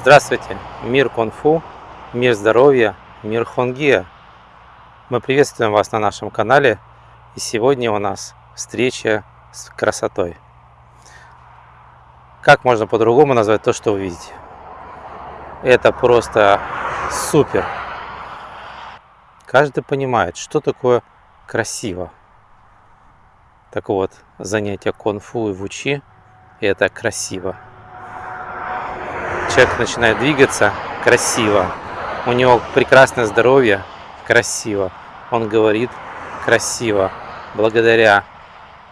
Здравствуйте, мир кунг-фу, мир здоровья, мир хонгия. Мы приветствуем вас на нашем канале. И сегодня у нас встреча с красотой. Как можно по-другому назвать то, что вы видите? Это просто супер. Каждый понимает, что такое красиво. Так вот, занятие кунг-фу и вучи – это красиво человек начинает двигаться красиво, у него прекрасное здоровье, красиво, он говорит красиво, благодаря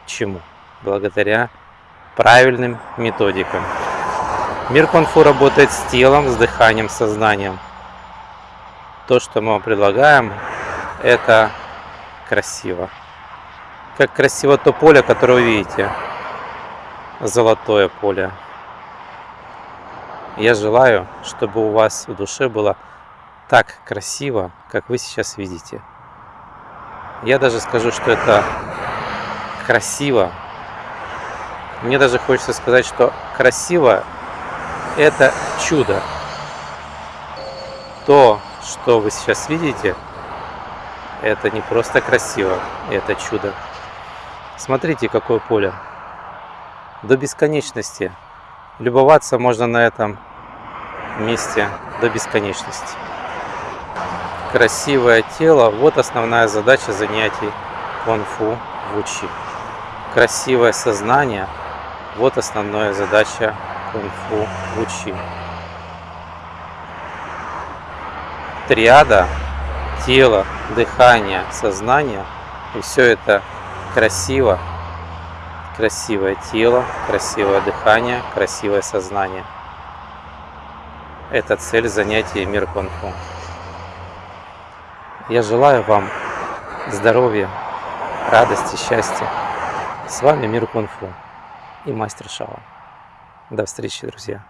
чему? Благодаря правильным методикам. Мир кунг-фу работает с телом, с дыханием, сознанием. То, что мы вам предлагаем, это красиво. Как красиво то поле, которое вы видите. Золотое поле. Я желаю, чтобы у вас в душе было так красиво, как вы сейчас видите. Я даже скажу, что это красиво. Мне даже хочется сказать, что красиво – это чудо. То, что вы сейчас видите, это не просто красиво, это чудо. Смотрите, какое поле. До бесконечности. Любоваться можно на этом месте до бесконечности. Красивое тело – вот основная задача занятий кунг-фу в учи. Красивое сознание – вот основная задача кунг-фу в учи. Триада – тело, дыхание, сознание – и все это красиво, красивое тело, красивое дыхание, красивое сознание – это цель занятия мир кунг-фу. Я желаю вам здоровья, радости, счастья. С вами Мир Кунг-фу и мастер Шава. До встречи, друзья.